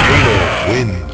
Taylor wins.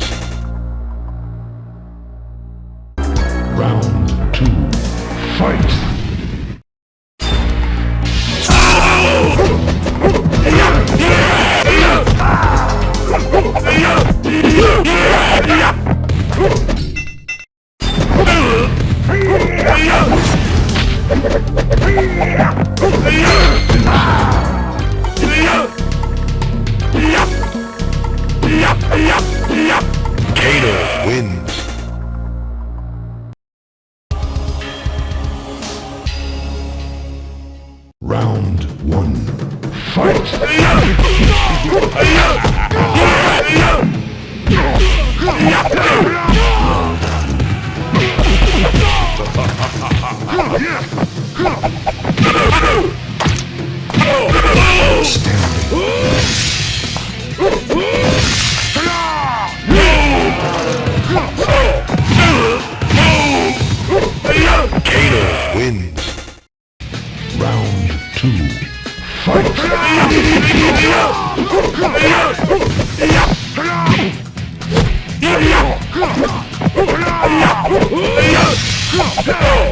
Kano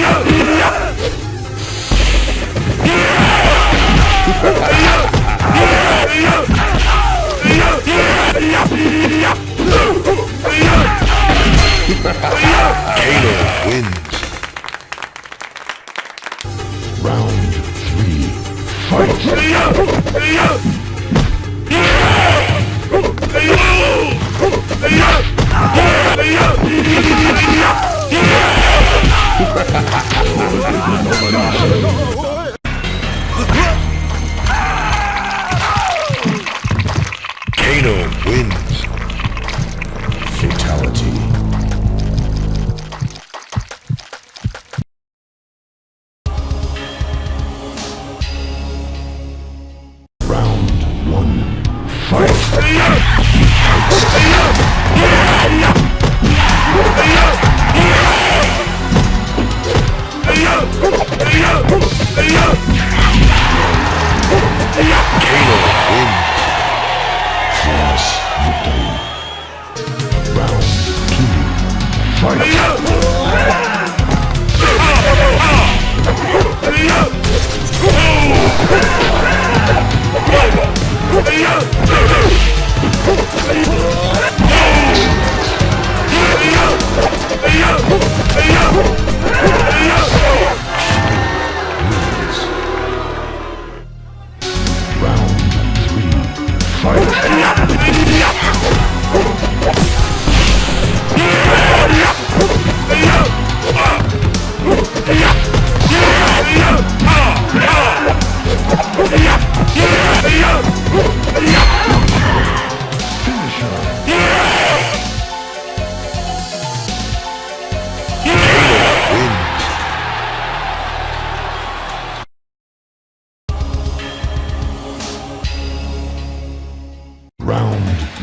you.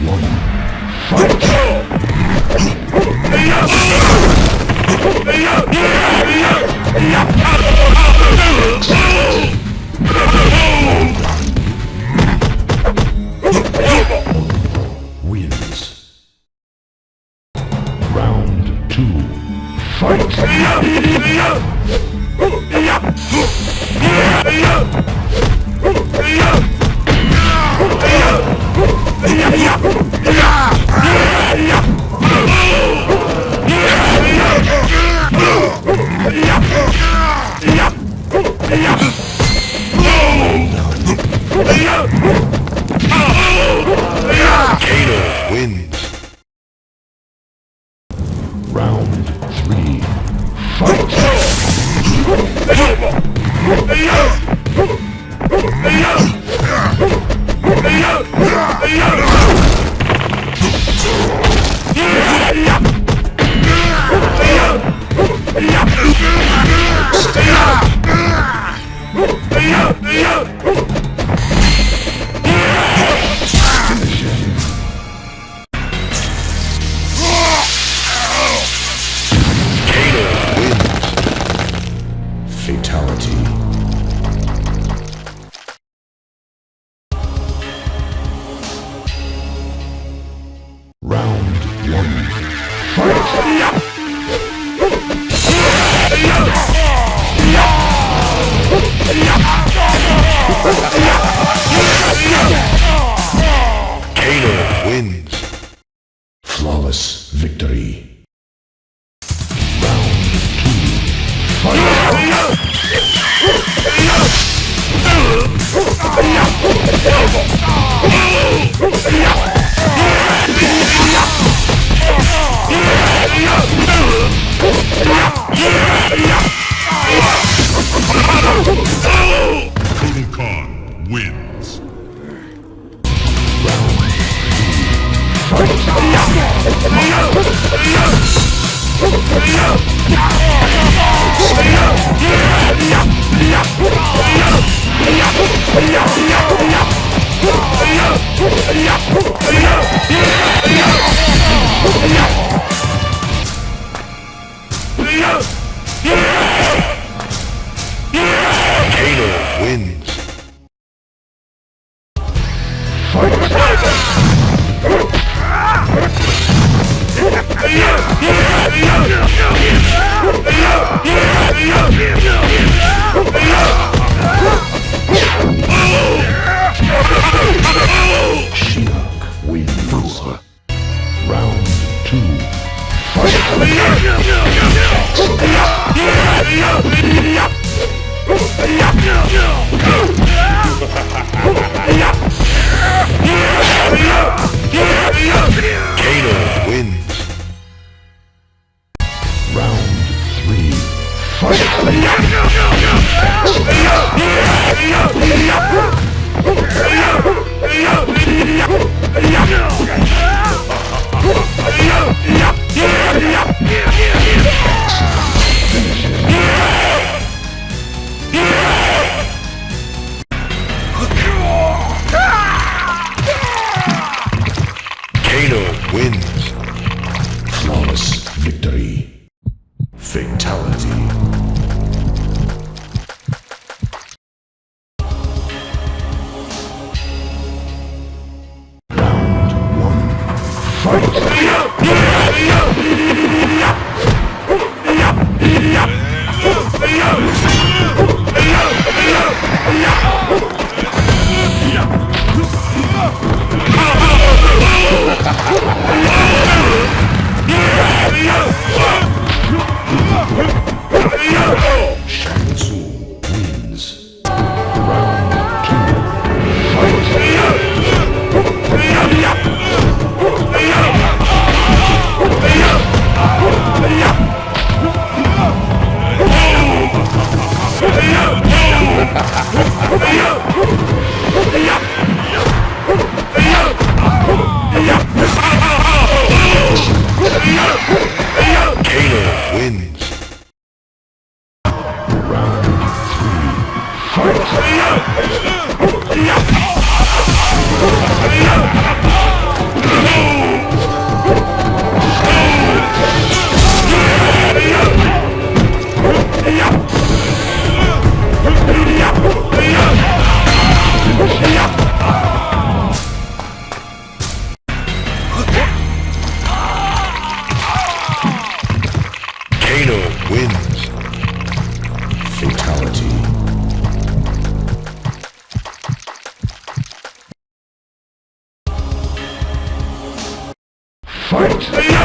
One. Fight! Wins. Flawless victory. Fatality. Ai, ai, ai. Fight!